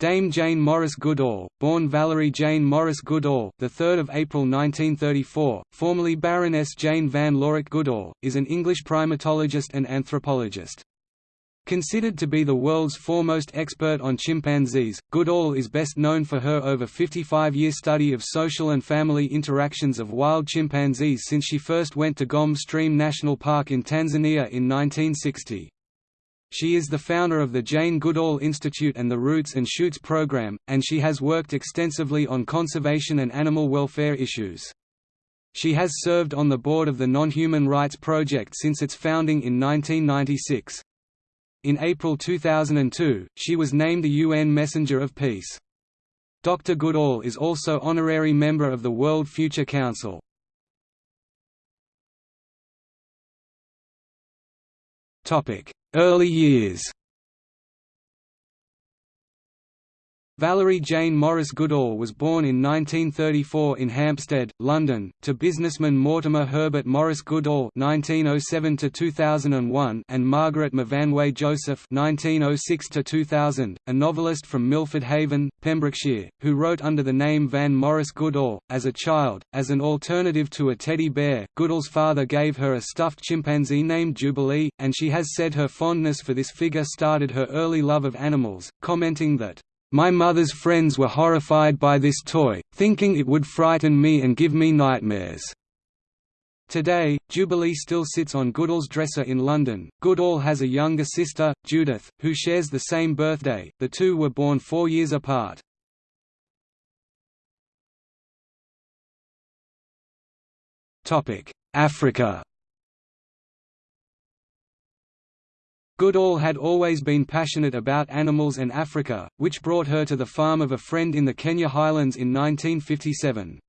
Dame Jane Morris Goodall, born Valerie Jane Morris Goodall, the 3rd of April 1934, formerly Baroness Jane Van Lawick Goodall, is an English primatologist and anthropologist. Considered to be the world's foremost expert on chimpanzees, Goodall is best known for her over 55-year study of social and family interactions of wild chimpanzees since she first went to Gombe Stream National Park in Tanzania in 1960. She is the founder of the Jane Goodall Institute and the Roots and Shoots program, and she has worked extensively on conservation and animal welfare issues. She has served on the board of the Non-Human Rights Project since its founding in 1996. In April 2002, she was named the UN Messenger of Peace. Dr. Goodall is also honorary member of the World Future Council. Early years Valerie Jane Morris Goodall was born in 1934 in Hampstead, London, to businessman Mortimer Herbert Morris Goodall (1907–2001) and Margaret Myfanwe Joseph (1906–2000), a novelist from Milford Haven, Pembrokeshire, who wrote under the name Vanne Morris Goodall. As a child, as an alternative to a teddy bear, Goodall's father gave her a stuffed chimpanzee named Jubilee, and she has said her fondness for this figure started her early love of animals, commenting that my mother's friends were horrified by this toy, thinking it would frighten me and give me nightmares. Today, Jubilee still sits on Goodall's dresser in London. Goodall has a younger sister, Judith, who shares the same birthday. The two were born four years apart. Africa Goodall had always been passionate about animals and Africa, which brought her to the farm of a friend in the Kenya highlands in 1957.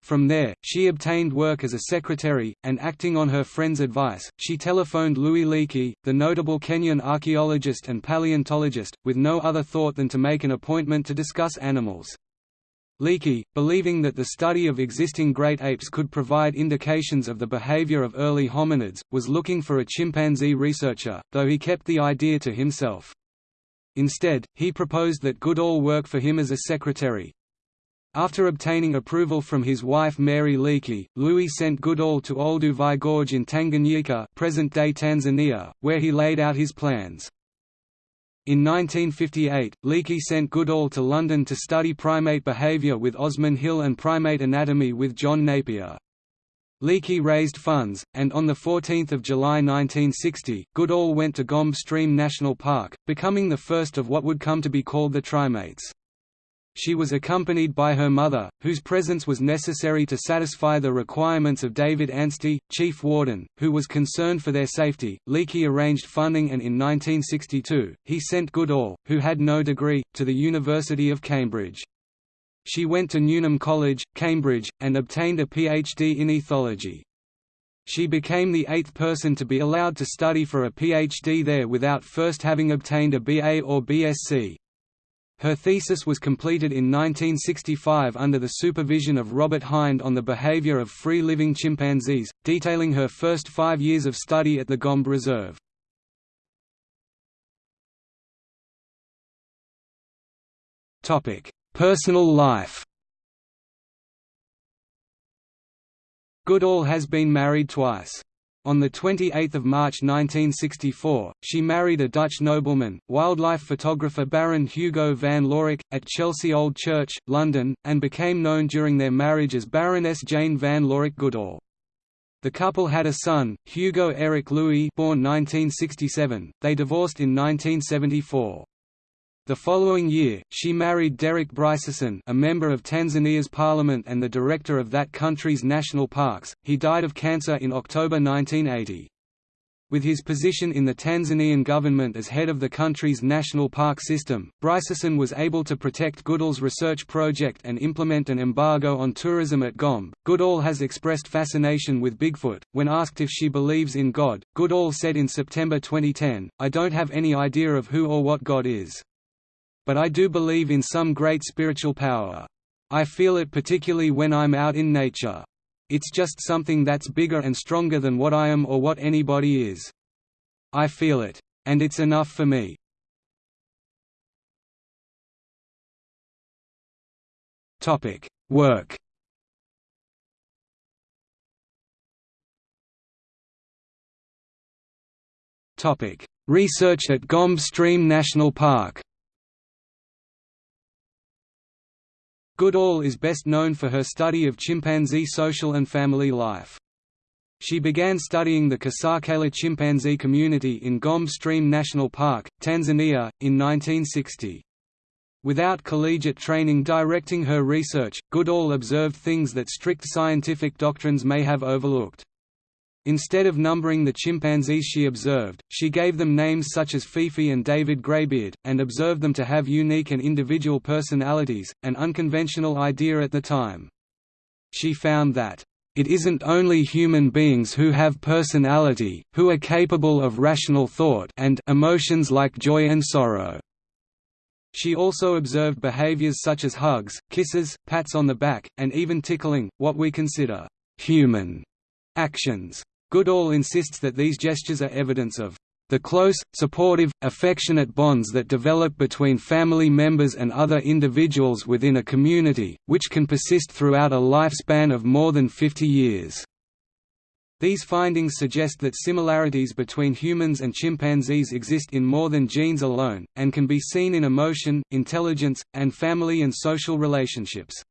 From there, she obtained work as a secretary, and acting on her friend's advice, she telephoned Louis Leakey, the notable Kenyan archaeologist and paleontologist, with no other thought than to make an appointment to discuss animals. Leakey, believing that the study of existing great apes could provide indications of the behavior of early hominids, was looking for a chimpanzee researcher, though he kept the idea to himself. Instead, he proposed that Goodall work for him as a secretary. After obtaining approval from his wife Mary Leakey, Louis sent Goodall to Olduvai Gorge in Tanganyika present-day Tanzania, where he laid out his plans. In 1958, Leakey sent Goodall to London to study primate behaviour with Osman Hill and primate anatomy with John Napier. Leakey raised funds, and on 14 July 1960, Goodall went to Gombe Stream National Park, becoming the first of what would come to be called the Trimates. She was accompanied by her mother, whose presence was necessary to satisfy the requirements of David Anstey, chief warden, who was concerned for their safety. Leakey arranged funding and in 1962, he sent Goodall, who had no degree, to the University of Cambridge. She went to Newnham College, Cambridge, and obtained a PhD in ethology. She became the eighth person to be allowed to study for a PhD there without first having obtained a BA or BSc. Her thesis was completed in 1965 under the supervision of Robert Hinde on the behavior of free-living chimpanzees, detailing her first five years of study at the Gombe Reserve. Personal life Goodall has been married twice. On 28 March 1964, she married a Dutch nobleman, wildlife photographer Baron Hugo van Lawick, at Chelsea Old Church, London, and became known during their marriage as Baroness Jane van Lawick Goodall. The couple had a son, Hugo Eric Louis born 1967, they divorced in 1974. The following year, she married Derek Bryceson a member of Tanzania's parliament and the director of that country's national parks. He died of cancer in October 1980. With his position in the Tanzanian government as head of the country's national park system, Bryceson was able to protect Goodall's research project and implement an embargo on tourism at Gombe. Goodall has expressed fascination with Bigfoot. When asked if she believes in God, Goodall said in September 2010, I don't have any idea of who or what God is. But I do believe in some great spiritual power. I feel it particularly when I'm out in nature. It's just something that's bigger and stronger than what I am or what anybody is. I feel it. And it's enough for me. Work Research at Gombe Stream National Park Goodall is best known for her study of chimpanzee social and family life. She began studying the Kasakela chimpanzee community in Gombe Stream National Park, Tanzania, in 1960. Without collegiate training directing her research, Goodall observed things that strict scientific doctrines may have overlooked. Instead of numbering the chimpanzees she observed, she gave them names such as Fifi and David Greybeard, and observed them to have unique and individual personalities, an unconventional idea at the time. She found that, "...it isn't only human beings who have personality, who are capable of rational thought and emotions like joy and sorrow." She also observed behaviors such as hugs, kisses, pats on the back, and even tickling, what we consider human actions. Goodall insists that these gestures are evidence of the close, supportive, affectionate bonds that develop between family members and other individuals within a community, which can persist throughout a lifespan of more than 50 years. These findings suggest that similarities between humans and chimpanzees exist in more than genes alone, and can be seen in emotion, intelligence, and family and social relationships.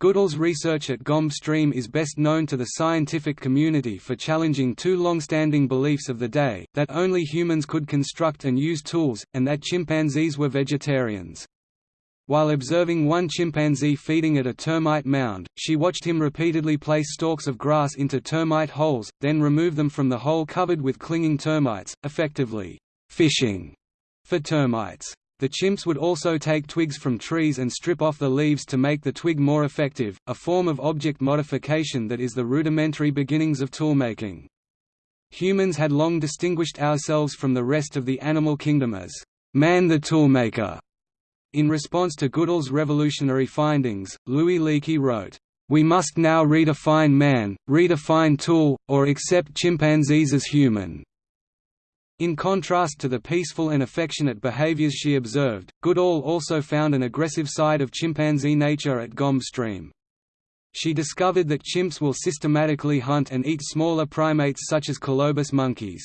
Goodall's research at Gombe Stream is best known to the scientific community for challenging two long-standing beliefs of the day, that only humans could construct and use tools, and that chimpanzees were vegetarians. While observing one chimpanzee feeding at a termite mound, she watched him repeatedly place stalks of grass into termite holes, then remove them from the hole covered with clinging termites, effectively, fishing for termites. The chimps would also take twigs from trees and strip off the leaves to make the twig more effective, a form of object modification that is the rudimentary beginnings of toolmaking. Humans had long distinguished ourselves from the rest of the animal kingdom as man the toolmaker. In response to Goodall's revolutionary findings, Louis Leakey wrote, "We must now redefine man, redefine tool, or accept chimpanzees as human." In contrast to the peaceful and affectionate behaviors she observed, Goodall also found an aggressive side of chimpanzee nature at Gombe Stream. She discovered that chimps will systematically hunt and eat smaller primates such as colobus monkeys.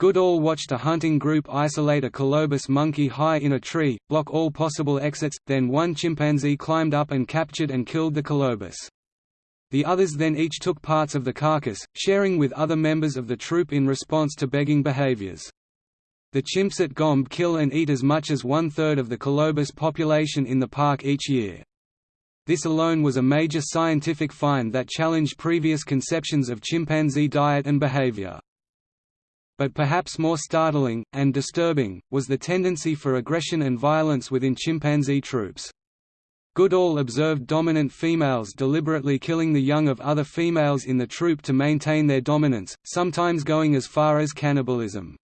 Goodall watched a hunting group isolate a colobus monkey high in a tree, block all possible exits, then one chimpanzee climbed up and captured and killed the colobus. The others then each took parts of the carcass, sharing with other members of the troop in response to begging behaviors. The chimps at Gombe kill and eat as much as one-third of the colobus population in the park each year. This alone was a major scientific find that challenged previous conceptions of chimpanzee diet and behavior. But perhaps more startling, and disturbing, was the tendency for aggression and violence within chimpanzee troops. Goodall observed dominant females deliberately killing the young of other females in the troop to maintain their dominance, sometimes going as far as cannibalism.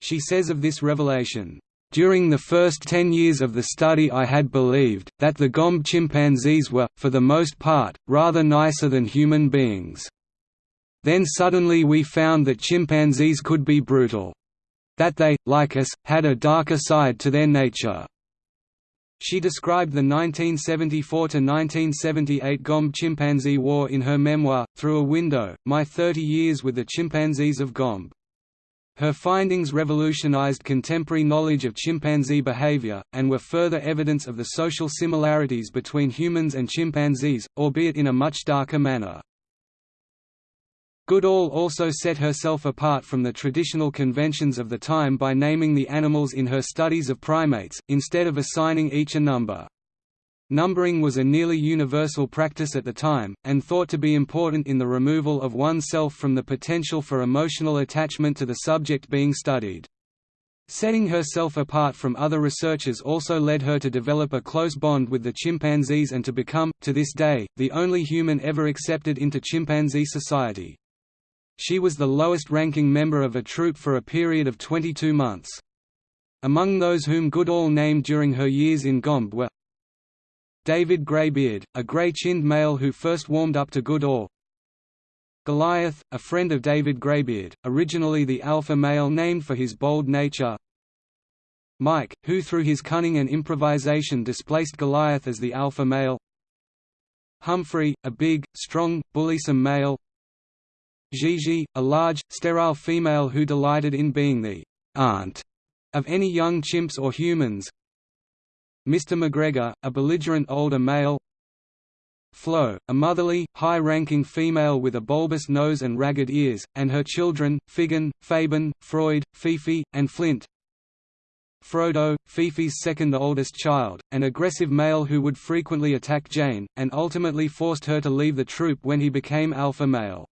She says of this revelation, during the first ten years of the study I had believed, that the Gombe chimpanzees were, for the most part, rather nicer than human beings. Then suddenly we found that chimpanzees could be brutal. That they, like us, had a darker side to their nature. She described the 1974–1978 Gombe Chimpanzee War in her memoir, Through a Window, My 30 Years with the Chimpanzees of Gombe. Her findings revolutionized contemporary knowledge of chimpanzee behavior, and were further evidence of the social similarities between humans and chimpanzees, albeit in a much darker manner. Goodall also set herself apart from the traditional conventions of the time by naming the animals in her studies of primates, instead of assigning each a number. Numbering was a nearly universal practice at the time, and thought to be important in the removal of oneself from the potential for emotional attachment to the subject being studied. Setting herself apart from other researchers also led her to develop a close bond with the chimpanzees and to become, to this day, the only human ever accepted into chimpanzee society. She was the lowest-ranking member of a troop for a period of 22 months. Among those whom Goodall named during her years in Gombe were David Greybeard, a grey-chinned male who first warmed up to Goodall. Goliath, a friend of David Greybeard, originally the alpha male named for his bold nature. Mike, who through his cunning and improvisation displaced Goliath as the alpha male. Humphrey, a big, strong, bullysome male Gigi, a large, sterile female who delighted in being the aunt of any young chimps or humans Mr. McGregor, a belligerent older male Flo, a motherly, high-ranking female with a bulbous nose and ragged ears, and her children, Figan, Fabian, Freud, Fifi, and Flint. Frodo, Fifi's second oldest child, an aggressive male who would frequently attack Jane, and ultimately forced her to leave the troop when he became alpha male.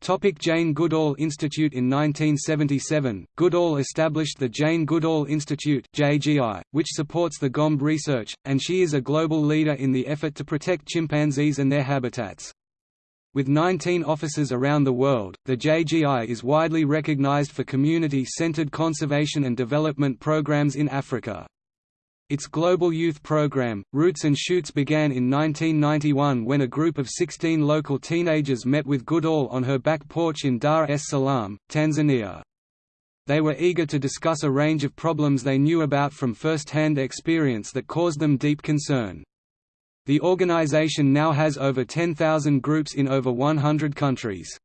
Topic Jane Goodall Institute In 1977, Goodall established the Jane Goodall Institute JGI, which supports the Gombe research, and she is a global leader in the effort to protect chimpanzees and their habitats. With 19 offices around the world, the JGI is widely recognized for community-centered conservation and development programs in Africa. Its global youth program, Roots and Shoots began in 1991 when a group of 16 local teenagers met with Goodall on her back porch in Dar es Salaam, Tanzania. They were eager to discuss a range of problems they knew about from first-hand experience that caused them deep concern. The organization now has over 10,000 groups in over 100 countries.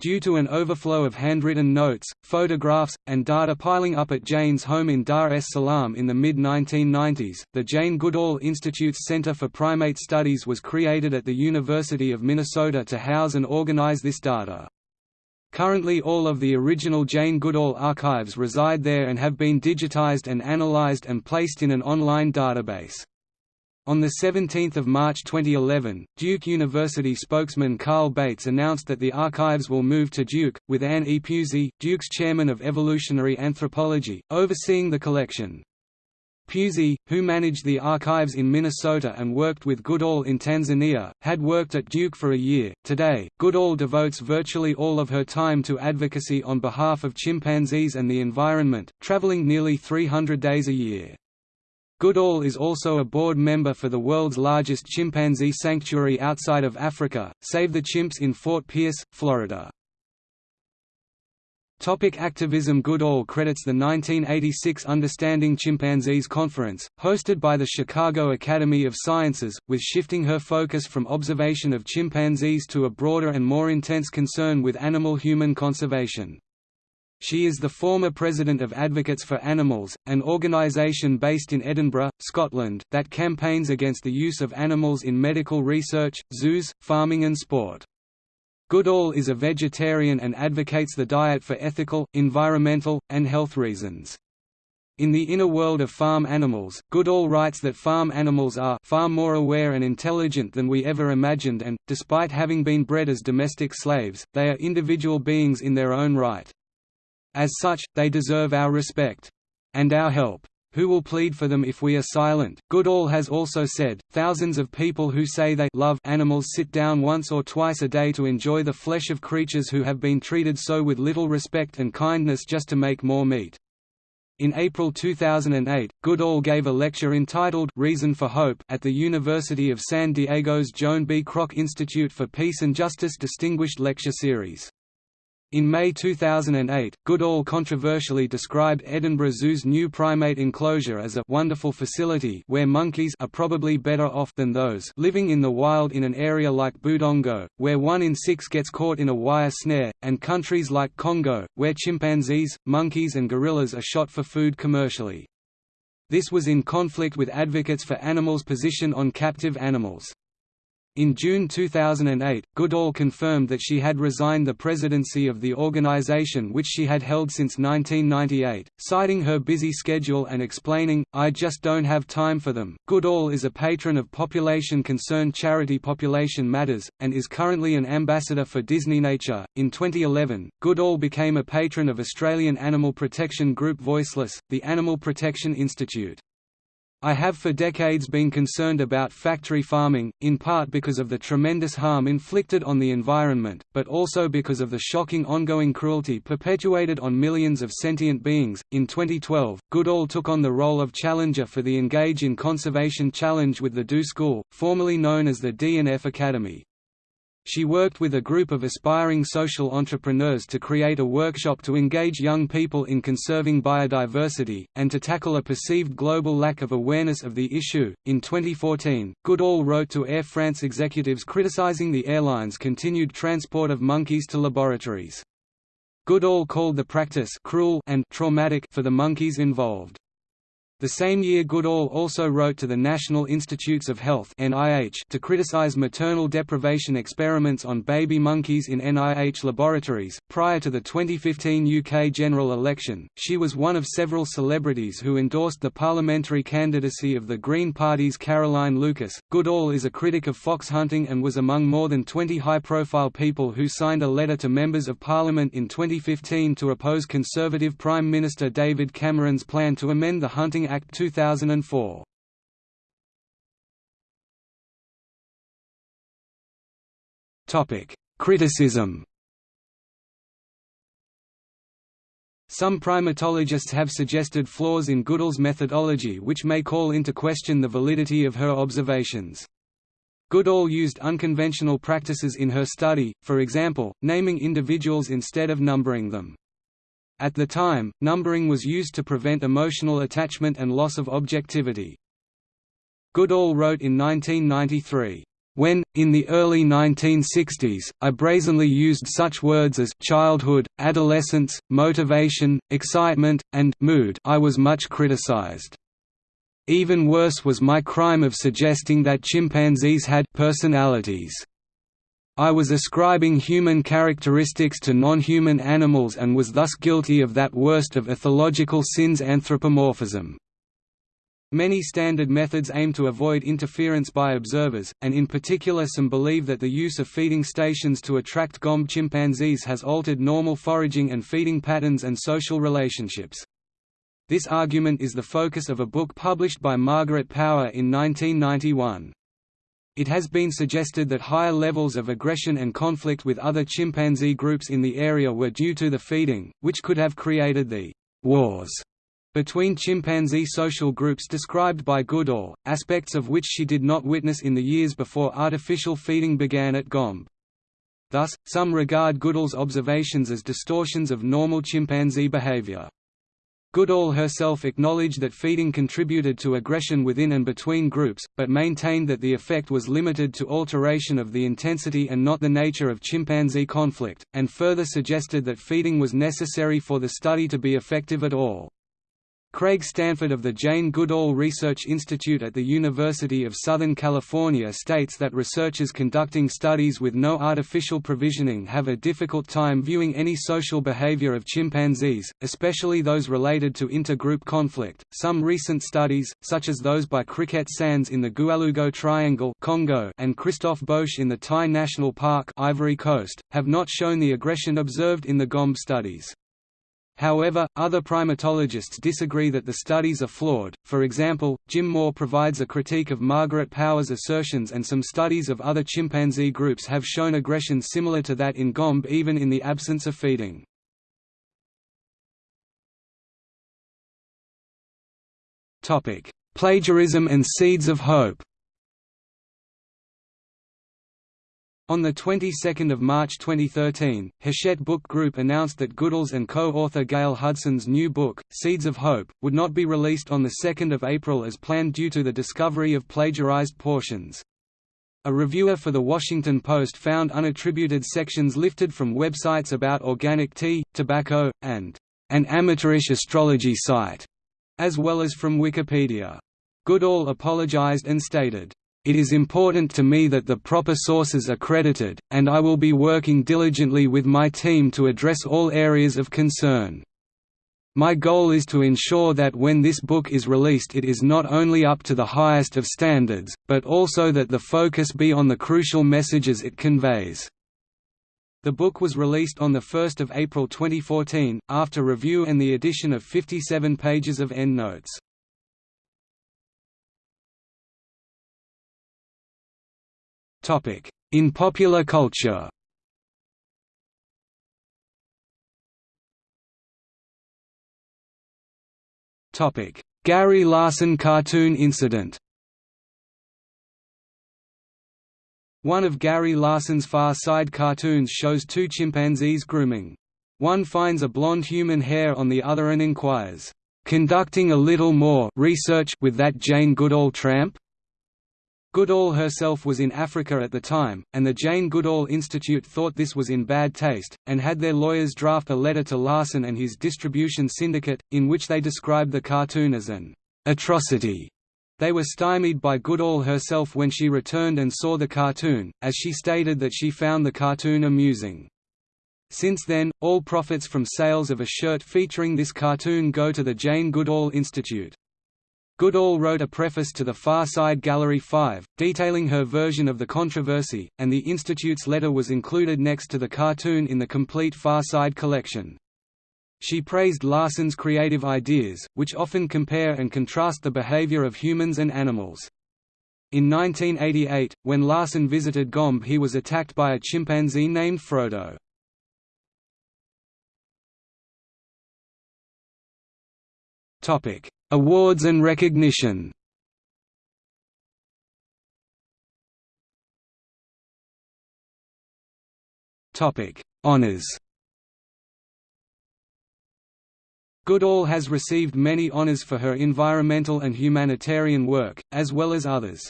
Due to an overflow of handwritten notes, photographs, and data piling up at Jane's home in Dar es Salaam in the mid-1990s, the Jane Goodall Institute's Center for Primate Studies was created at the University of Minnesota to house and organize this data. Currently all of the original Jane Goodall archives reside there and have been digitized and analyzed and placed in an online database. On 17 March 2011, Duke University spokesman Carl Bates announced that the archives will move to Duke, with Anne E. Pusey, Duke's chairman of evolutionary anthropology, overseeing the collection. Pusey, who managed the archives in Minnesota and worked with Goodall in Tanzania, had worked at Duke for a year. Today, Goodall devotes virtually all of her time to advocacy on behalf of chimpanzees and the environment, traveling nearly 300 days a year. Goodall is also a board member for the world's largest chimpanzee sanctuary outside of Africa, Save the Chimps in Fort Pierce, Florida. Topic activism Goodall credits the 1986 Understanding Chimpanzees Conference, hosted by the Chicago Academy of Sciences, with shifting her focus from observation of chimpanzees to a broader and more intense concern with animal-human conservation. She is the former president of Advocates for Animals, an organisation based in Edinburgh, Scotland, that campaigns against the use of animals in medical research, zoos, farming and sport. Goodall is a vegetarian and advocates the diet for ethical, environmental, and health reasons. In the inner world of farm animals, Goodall writes that farm animals are far more aware and intelligent than we ever imagined and, despite having been bred as domestic slaves, they are individual beings in their own right. As such, they deserve our respect. And our help. Who will plead for them if we are silent? Goodall has also said, thousands of people who say they love animals sit down once or twice a day to enjoy the flesh of creatures who have been treated so with little respect and kindness just to make more meat. In April 2008, Goodall gave a lecture entitled Reason for Hope at the University of San Diego's Joan B. Kroc Institute for Peace and Justice Distinguished Lecture Series. In May 2008, Goodall controversially described Edinburgh Zoo's new primate enclosure as a «wonderful facility where monkeys are probably better off than those living in the wild in an area like Budongo, where one in six gets caught in a wire snare, and countries like Congo, where chimpanzees, monkeys and gorillas are shot for food commercially. This was in conflict with Advocates for Animals' position on captive animals. In June 2008, Goodall confirmed that she had resigned the presidency of the organization which she had held since 1998, citing her busy schedule and explaining, I just don't have time for them. Goodall is a patron of population concern charity Population Matters, and is currently an ambassador for Disney Nature. In 2011, Goodall became a patron of Australian animal protection group Voiceless, the Animal Protection Institute. I have for decades been concerned about factory farming, in part because of the tremendous harm inflicted on the environment, but also because of the shocking ongoing cruelty perpetuated on millions of sentient beings. In 2012, Goodall took on the role of challenger for the Engage in Conservation Challenge with the Do School, formerly known as the D&F Academy. She worked with a group of aspiring social entrepreneurs to create a workshop to engage young people in conserving biodiversity, and to tackle a perceived global lack of awareness of the issue. In 2014, Goodall wrote to Air France executives criticizing the airline's continued transport of monkeys to laboratories. Goodall called the practice cruel and traumatic for the monkeys involved. The same year Goodall also wrote to the National Institutes of Health to criticize maternal deprivation experiments on baby monkeys in NIH laboratories. Prior to the 2015 UK general election, she was one of several celebrities who endorsed the parliamentary candidacy of the Green Party's Caroline Lucas. Goodall is a critic of fox hunting and was among more than 20 high-profile people who signed a letter to members of Parliament in 2015 to oppose Conservative Prime Minister David Cameron's plan to amend the Hunting Act 2004. Topic: Criticism. Some primatologists have suggested flaws in Goodall's methodology which may call into question the validity of her observations. Goodall used unconventional practices in her study, for example, naming individuals instead of numbering them. At the time, numbering was used to prevent emotional attachment and loss of objectivity. Goodall wrote in 1993, when, in the early 1960s, I brazenly used such words as childhood, adolescence, motivation, excitement, and mood I was much criticized. Even worse was my crime of suggesting that chimpanzees had personalities. I was ascribing human characteristics to non-human animals and was thus guilty of that worst of ethological sins anthropomorphism. Many standard methods aim to avoid interference by observers, and in particular some believe that the use of feeding stations to attract gombe chimpanzees has altered normal foraging and feeding patterns and social relationships. This argument is the focus of a book published by Margaret Power in 1991. It has been suggested that higher levels of aggression and conflict with other chimpanzee groups in the area were due to the feeding, which could have created the wars between chimpanzee social groups described by Goodall, aspects of which she did not witness in the years before artificial feeding began at Gombe. Thus, some regard Goodall's observations as distortions of normal chimpanzee behavior. Goodall herself acknowledged that feeding contributed to aggression within and between groups, but maintained that the effect was limited to alteration of the intensity and not the nature of chimpanzee conflict, and further suggested that feeding was necessary for the study to be effective at all. Craig Stanford of the Jane Goodall Research Institute at the University of Southern California states that researchers conducting studies with no artificial provisioning have a difficult time viewing any social behavior of chimpanzees, especially those related to intergroup conflict. Some recent studies, such as those by Crickette Sanz in the Goualougo Triangle Congo and Christophe Boesch in the Tai National Park Ivory Coast, have not shown the aggression observed in the Gombe studies. However, other primatologists disagree that the studies are flawed. For example, Jim Moore provides a critique of Margaret Power's assertions, and some studies of other chimpanzee groups have shown aggression similar to that in Gombe even in the absence of feeding. Topic: Plagiarism and seeds of hope. On the 22nd of March 2013, Hachette Book Group announced that Goodall's and co-author Gail Hudson's new book, Seeds of Hope, would not be released on 2 April as planned due to the discovery of plagiarized portions. A reviewer for The Washington Post found unattributed sections lifted from websites about organic tea, tobacco, and an amateurish astrology site, as well as from Wikipedia. Goodall apologized and stated, it is important to me that the proper sources are credited, and I will be working diligently with my team to address all areas of concern. My goal is to ensure that when this book is released it is not only up to the highest of standards, but also that the focus be on the crucial messages it conveys. The book was released on 1 April 2014, after review and the addition of 57 pages of endnotes. In popular culture Gary Larson cartoon incident One of Gary Larson's Far Side cartoons shows two chimpanzees grooming. One finds a blonde human hair on the other and inquires, "'Conducting a little more research with that Jane Goodall tramp?' Goodall herself was in Africa at the time, and the Jane Goodall Institute thought this was in bad taste, and had their lawyers draft a letter to Larson and his distribution syndicate, in which they described the cartoon as an atrocity. They were stymied by Goodall herself when she returned and saw the cartoon, as she stated that she found the cartoon amusing. Since then, all profits from sales of a shirt featuring this cartoon go to the Jane Goodall Institute. Goodall wrote a preface to the Far Side Gallery 5, detailing her version of the controversy, and the Institute's letter was included next to the cartoon in the complete Far Side collection. She praised Larson's creative ideas, which often compare and contrast the behavior of humans and animals. In 1988, when Larson visited Gombe he was attacked by a chimpanzee named Frodo. Topic: Awards and recognition. Topic: Honors. Goodall has received many honors for her environmental and humanitarian work, as well as others.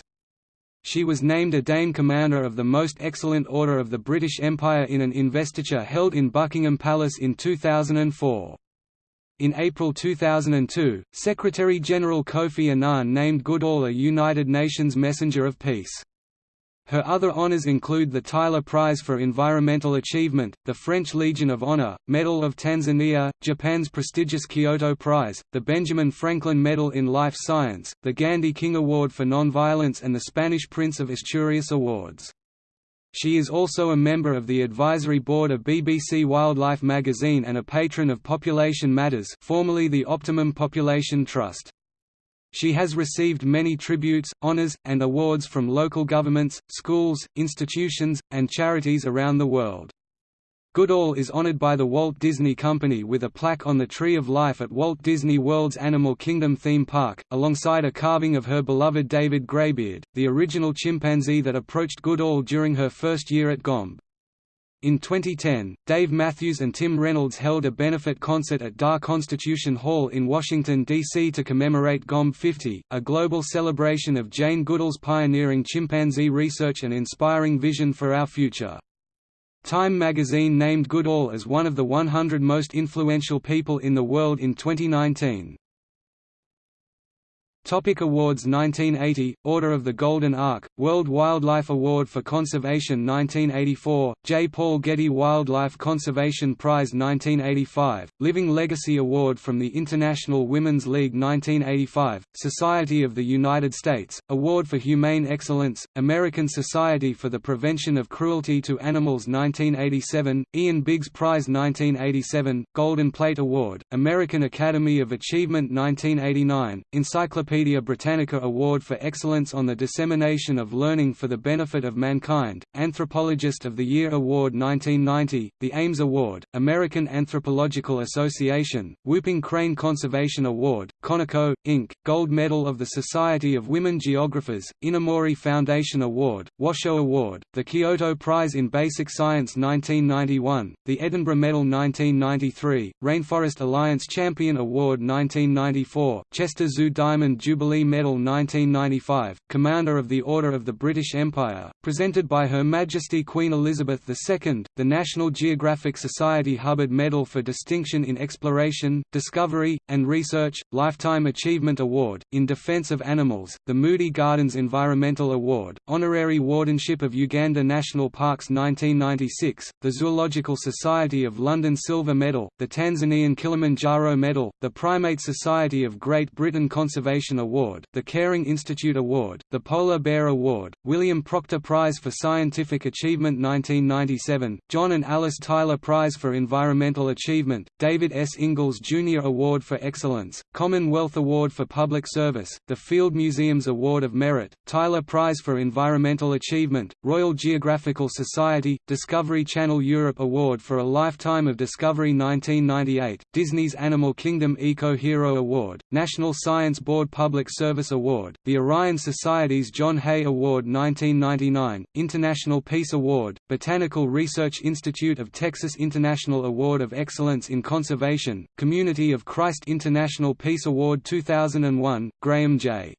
She was named a Dame Commander of the Most Excellent Order of the British Empire in an investiture held in Buckingham Palace in 2004. In April 2002, Secretary-General Kofi Annan named Goodall a United Nations Messenger of Peace. Her other honours include the Tyler Prize for Environmental Achievement, the French Legion of Honor, Medal of Tanzania, Japan's prestigious Kyoto Prize, the Benjamin Franklin Medal in Life Science, the Gandhi King Award for Nonviolence and the Spanish Prince of Asturias Awards. She is also a member of the advisory board of BBC Wildlife magazine and a patron of Population Matters formerly the Optimum Population Trust. She has received many tributes, honours, and awards from local governments, schools, institutions, and charities around the world. Goodall is honored by the Walt Disney Company with a plaque on the Tree of Life at Walt Disney World's Animal Kingdom theme park, alongside a carving of her beloved David Greybeard, the original chimpanzee that approached Goodall during her first year at Gombe. In 2010, Dave Matthews and Tim Reynolds held a benefit concert at Dar Constitution Hall in Washington, D.C. to commemorate Gombe 50, a global celebration of Jane Goodall's pioneering chimpanzee research and inspiring vision for our future. Time magazine named Goodall as one of the 100 most influential people in the world in 2019. Topic awards 1980 Order of the Golden Ark World Wildlife Award for Conservation 1984 J. Paul Getty Wildlife Conservation Prize 1985 Living Legacy Award from the International Women's League 1985 Society of the United States Award for Humane Excellence American Society for the Prevention of Cruelty to Animals 1987 Ian Biggs Prize 1987 Golden Plate Award American Academy of Achievement 1989 Encyclopedia Encyclopaedia Britannica Award for Excellence on the Dissemination of Learning for the Benefit of Mankind, Anthropologist of the Year Award 1990, the Ames Award, American Anthropological Association, Whooping Crane Conservation Award, Conoco, Inc., Gold Medal of the Society of Women Geographers, Inamori Foundation Award, Washoe Award, the Kyoto Prize in Basic Science 1991, the Edinburgh Medal 1993, Rainforest Alliance Champion Award 1994, Chester Zoo Diamond Jubilee Medal 1995, Commander of the Order of the British Empire, presented by Her Majesty Queen Elizabeth II, the National Geographic Society Hubbard Medal for Distinction in Exploration, Discovery, and Research, Lifetime Achievement Award, in Defence of Animals, the Moody Gardens Environmental Award, Honorary Wardenship of Uganda National Parks 1996, the Zoological Society of London Silver Medal, the Tanzanian Kilimanjaro Medal, the Primate Society of Great Britain Conservation Award, the Caring Institute Award, the Polar Bear Award, William Proctor Prize for Scientific Achievement 1997, John and Alice Tyler Prize for Environmental Achievement, David S. Ingalls Jr. Award for Excellence, Commonwealth Award for Public Service, the Field Museum's Award of Merit, Tyler Prize for Environmental Achievement, Royal Geographical Society, Discovery Channel Europe Award for a Lifetime of Discovery 1998, Disney's Animal Kingdom Eco Hero Award, National Science Board Public Service Award, the Orion Society's John Hay Award 1999, International Peace Award, Botanical Research Institute of Texas International Award of Excellence in Conservation, Community of Christ International Peace Award 2001, Graham J.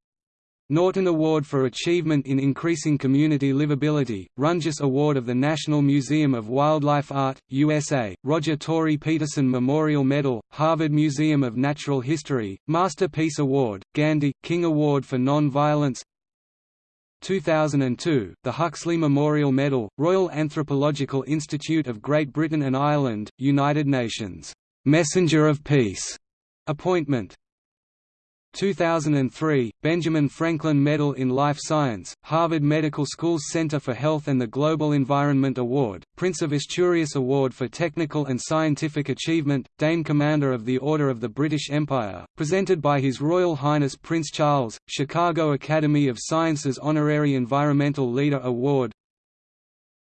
Norton Award for Achievement in Increasing Community Livability, Rungius Award of the National Museum of Wildlife Art, USA, Roger Tory Peterson Memorial Medal, Harvard Museum of Natural History, Masterpiece Award, Gandhi, King Award for Non-Violence. 2002, the Huxley Memorial Medal, Royal Anthropological Institute of Great Britain and Ireland, United Nations, "'Messenger of Peace' appointment 2003, Benjamin Franklin Medal in Life Science, Harvard Medical School's Center for Health and the Global Environment Award, Prince of Asturias Award for Technical and Scientific Achievement, Dame Commander of the Order of the British Empire, presented by His Royal Highness Prince Charles, Chicago Academy of Sciences Honorary Environmental Leader Award,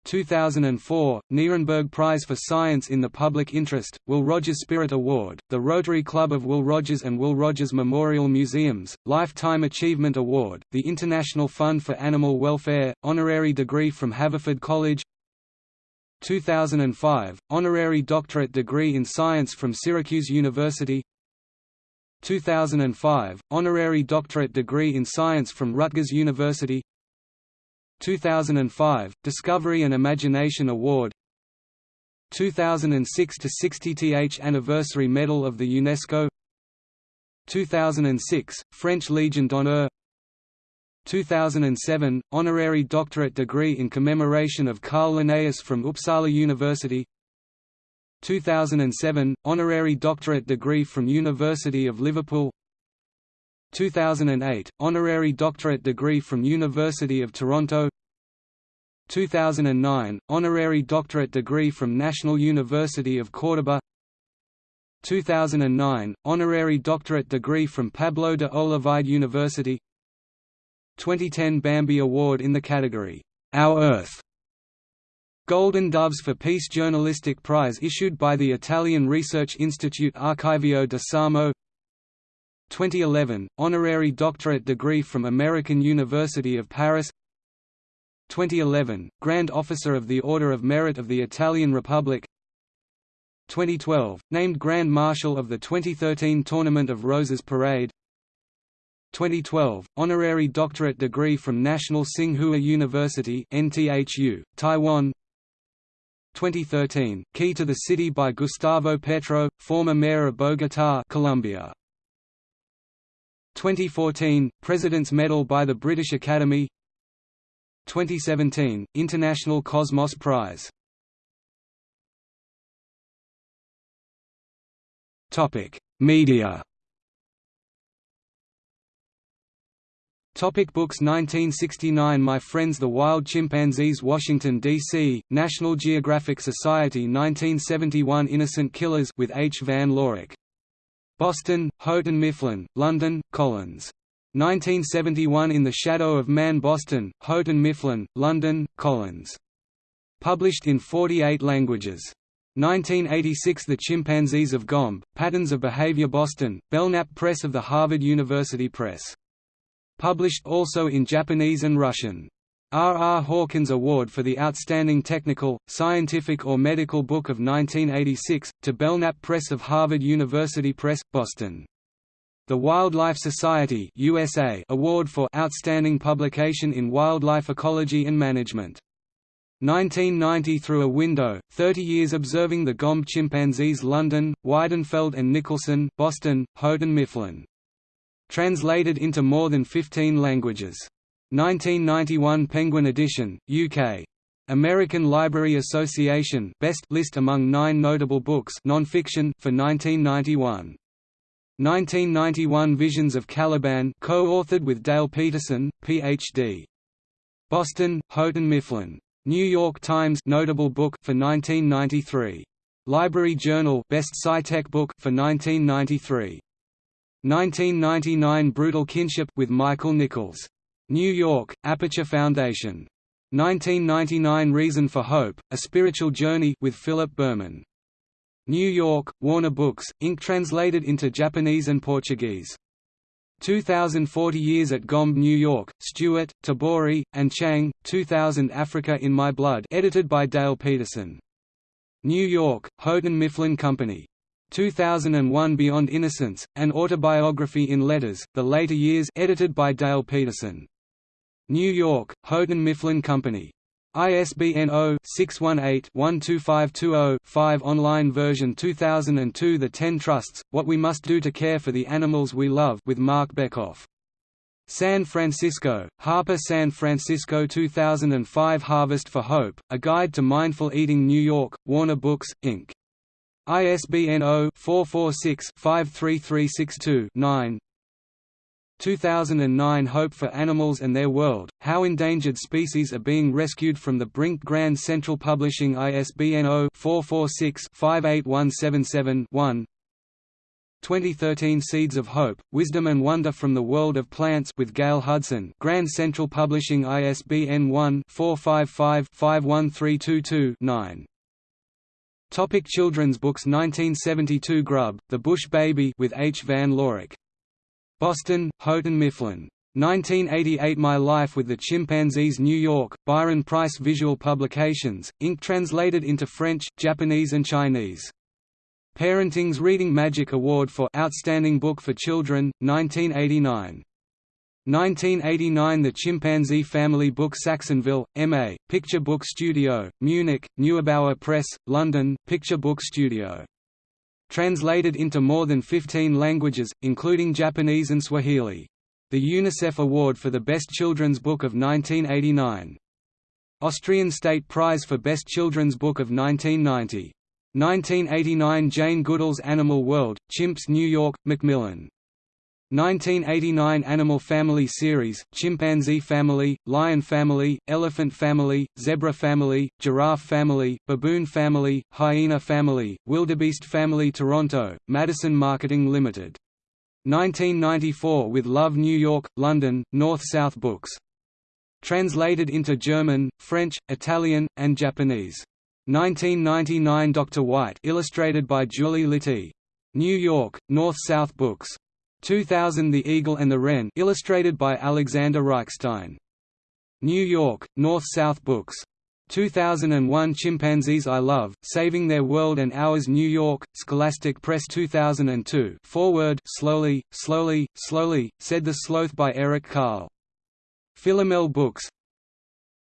2004, Nierenberg Prize for Science in the Public Interest, Will Rogers Spirit Award, the Rotary Club of Will Rogers and Will Rogers Memorial Museums, Lifetime Achievement Award, the International Fund for Animal Welfare, honorary degree from Haverford College 2005, honorary doctorate degree in science from Syracuse University 2005, honorary doctorate degree in science from Rutgers University 2005 Discovery and Imagination Award 2006 to 60th Anniversary Medal of the UNESCO 2006 French Legion d'honneur 2007 Honorary Doctorate degree in commemoration of Carl Linnaeus from Uppsala University 2007 Honorary Doctorate degree from University of Liverpool 2008, honorary doctorate degree from University of Toronto. 2009, honorary doctorate degree from National University of Córdoba 2009, honorary doctorate degree from Pablo de Olavide University. 2010 Bambi Award in the category, Our Earth Golden Doves for Peace Journalistic Prize issued by the Italian Research Institute Archivio di Samo 2011, honorary doctorate degree from American University of Paris. 2011, Grand Officer of the Order of Merit of the Italian Republic. 2012, named Grand Marshal of the 2013 Tournament of Roses Parade. 2012, honorary doctorate degree from National Tsinghua University NTHU, Taiwan. 2013, Key to the City by Gustavo Petro, former mayor of Bogotá Colombia. 2014, President's Medal by the British Academy 2017, International Cosmos Prize Media Topic books 1969 My Friends the Wild Chimpanzees Washington, D.C., National Geographic Society 1971 Innocent Killers with H. Van Lawick Boston, Houghton Mifflin, London, Collins. 1971 In the Shadow of Man Boston, Houghton Mifflin, London, Collins. Published in 48 languages. 1986 The Chimpanzees of Gombe, Patterns of Behavior Boston, Belknap Press of the Harvard University Press. Published also in Japanese and Russian. R. R. Hawkins Award for the Outstanding Technical, Scientific or Medical Book of 1986, to Belknap Press of Harvard University Press, Boston. The Wildlife Society USA Award for Outstanding Publication in Wildlife Ecology and Management. 1990 Through a Window, 30 Years Observing the Gombe Chimpanzees London, Weidenfeld and Nicolson, Boston, Houghton Mifflin. Translated into more than 15 languages. 1991 Penguin Edition, UK. American Library Association Best list among nine notable books nonfiction for 1991. 1991 Visions of Caliban co-authored with Dale Peterson, Ph.D. Boston, Houghton Mifflin. New York Times notable book for 1993. Library Journal Best Sci-Tech book for 1993. 1999 Brutal Kinship with Michael Nichols. New York, Aperture Foundation. 1999 Reason for Hope, A Spiritual Journey with Philip Berman. New York, Warner Books, Inc. Translated into Japanese and Portuguese. 2040 Years at Gombe New York, Stewart, Tabori, and Chang, 2000 Africa in My Blood edited by Dale Peterson. New York, Houghton Mifflin Company. 2001 Beyond Innocence, An Autobiography in Letters, The Later Years edited by Dale Peterson. New York, Houghton Mifflin Company. ISBN 0-618-12520-5 Online version 2002 The Ten Trusts, What We Must Do to Care for the Animals We Love with Marc Bekoff. San Francisco, Harper San Francisco 2005 Harvest for Hope, A Guide to Mindful Eating New York, Warner Books, Inc. ISBN 0-446-53362-9 2009 Hope for Animals and Their World, How Endangered Species Are Being Rescued from the Brink Grand Central Publishing ISBN 0-446-58177-1 2013 Seeds of Hope, Wisdom and Wonder from the World of Plants with Gail Hudson. Grand Central Publishing ISBN 1-455-51322-9 Topic children's books 1972 Grub, The Bush Baby with H. Van Lawick Boston, Houghton Mifflin. 1988 My Life with the Chimpanzees New York, Byron Preiss Visual Publications, Inc. Translated into French, Japanese and Chinese. Parenting's Reading Magic Award for Outstanding Book for Children, 1989. 1989 The Chimpanzee Family Book Saxonville, M.A., Picture Book Studio, Munich, Neubauer Press, London, Picture Book Studio Translated into more than 15 languages, including Japanese and Swahili. The UNICEF Award for the Best Children's Book of 1989. Austrian State Prize for Best Children's Book of 1990. 1989 Jane Goodall's Animal World, Chimps New York, Macmillan. 1989 Animal Family Series, Chimpanzee Family, Lion Family, Elephant Family, Zebra Family, Giraffe Family, Baboon Family, Hyena Family, Wildebeest Family Toronto, Madison Marketing Limited. 1994 With Love New York, London, North-South Books. Translated into German, French, Italian, and Japanese. 1999 Dr. White illustrated by Julie Litty. New York, North-South Books. 2000 The Eagle and the Wren illustrated by Alexander Reichstein. New York, North-South Books. 2001 Chimpanzees I Love, Saving Their World and Ours New York, Scholastic Press 2002 Foreword Slowly, Slowly, Slowly, Said the Sloth by Eric Carle. Philomel Books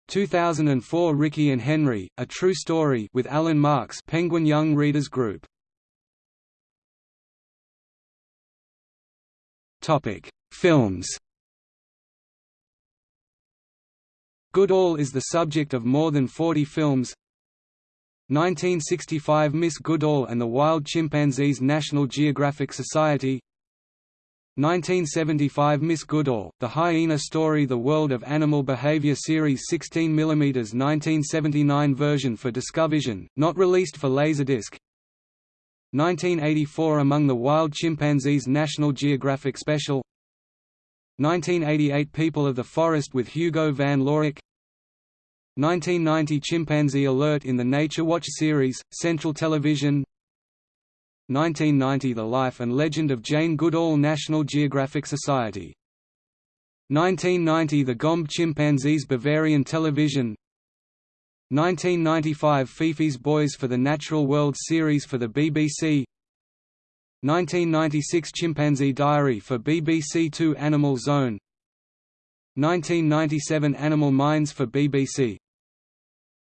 2004 Ricky and Henry, A True Story with Alan Marks Penguin Young Readers Group Films. Goodall is the subject of more than 40 films. 1965 Miss Goodall and the Wild Chimpanzees National Geographic Society 1975 Miss Goodall, The Hyena Story The World of Animal Behavior Series 16 mm 1979 version for Discovision, not released for Laserdisc 1984 Among the Wild Chimpanzees National Geographic Special. 1988 People of the Forest with Hugo van Lawick. 1990 Chimpanzee Alert in the Nature Watch series, Central Television. 1990 The Life and Legend of Jane Goodall National Geographic Society. 1990 The Gombe Chimpanzees Bavarian Television 1995 Fifi's Boys for the Natural World series for the BBC 1996 Chimpanzee Diary for BBC Two Animal Zone. 1997 Animal Minds for BBC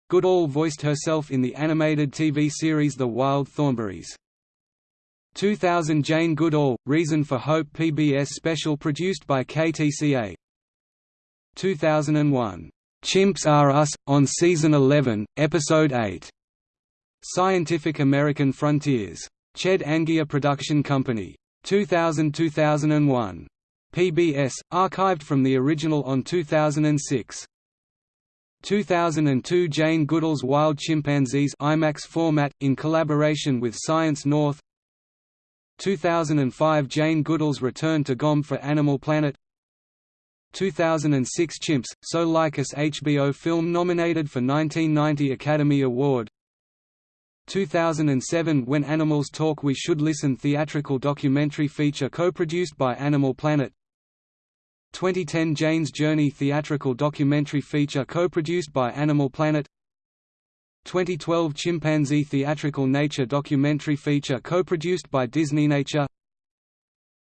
Goodall voiced herself in the animated TV series The Wild Thornberrys. 2000 Jane Goodall, Reason for Hope PBS special produced by KTCA 2001 Chimps Are Us, on Season 11, Episode 8. Scientific American Frontiers. Chedd-Angier Production Company. 2000–2001. PBS, archived from the original on 2006. 2002 Jane Goodall's Wild Chimpanzees IMAX format, in collaboration with Science North 2005 Jane Goodall's Return to Gombe for Animal Planet 2006 Chimps, So Like Us HBO film nominated for 1990 Academy Award. 2007 When Animals Talk We Should Listen theatrical documentary feature co-produced by Animal Planet. 2010 Jane's Journey theatrical documentary feature co-produced by Animal Planet. 2012 Chimpanzee theatrical nature documentary feature co-produced by Disney Nature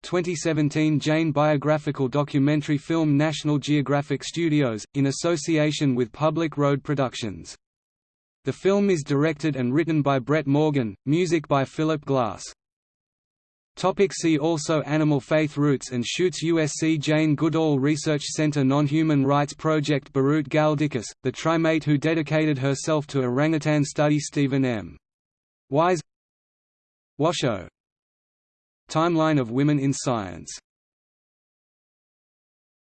2017 Jane biographical documentary film National Geographic Studios, in association with Public Road Productions. The film is directed and written by Brett Morgen, music by Philip Glass. Topic see also Animal Faith Roots and Shoots USC Jane Goodall Research Center Non-Human Rights Project Biruté Galdikas, the trimate who dedicated herself to orangutan study Stephen M. Wise Washoe Timeline of women in science